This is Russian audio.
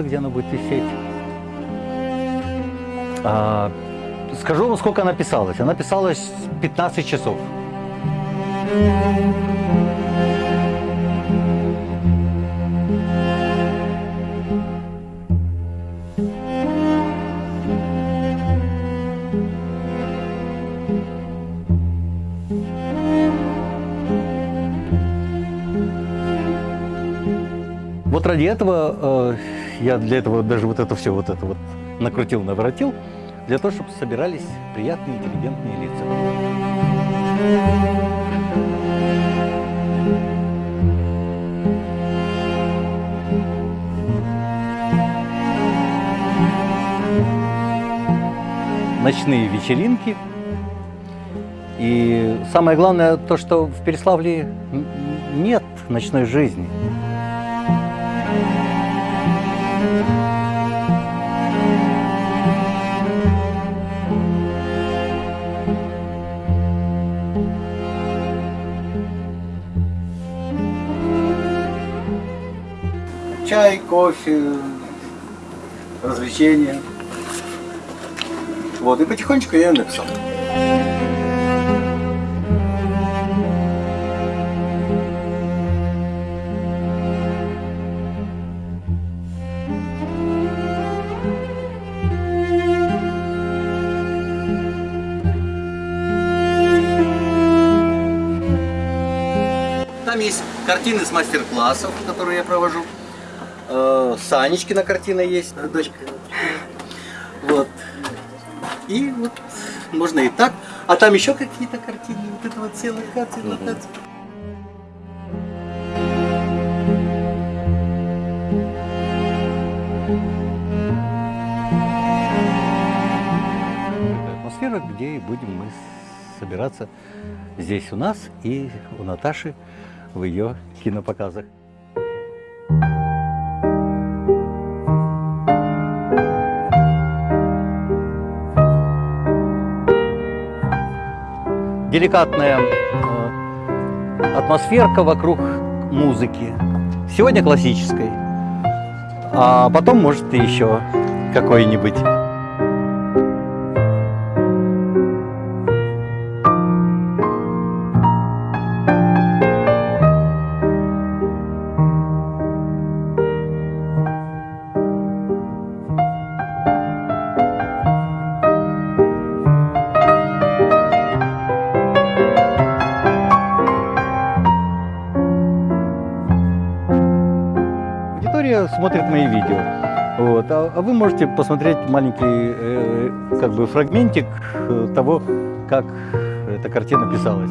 место, где она будет висеть. А, скажу вам, сколько она писалась. Она писалась 15 часов. Вот ради этого э, я для этого даже вот это все вот это вот накрутил, наворотил, для того, чтобы собирались приятные, интеллигентные лица. Ночные вечеринки. И самое главное то, что в Переславле нет ночной жизни. Чай, кофе, развлечения. Вот, и потихонечку я написал. Там есть картины с мастер-классов, которые я провожу. Э, Санечкина картина есть, э, дочка. Вот. И вот можно и так. А там еще какие-то картины. Вот это вот локации. Такая атмосфера, где и будем мы собираться здесь у нас и у Наташи в ее кинопоказах. Деликатная э, атмосферка вокруг музыки. Сегодня классической, а потом может и еще какой-нибудь. Аудитория смотрит мои видео. Вот. А, а вы можете посмотреть маленький э, как бы фрагментик э, того, как эта картина писалась.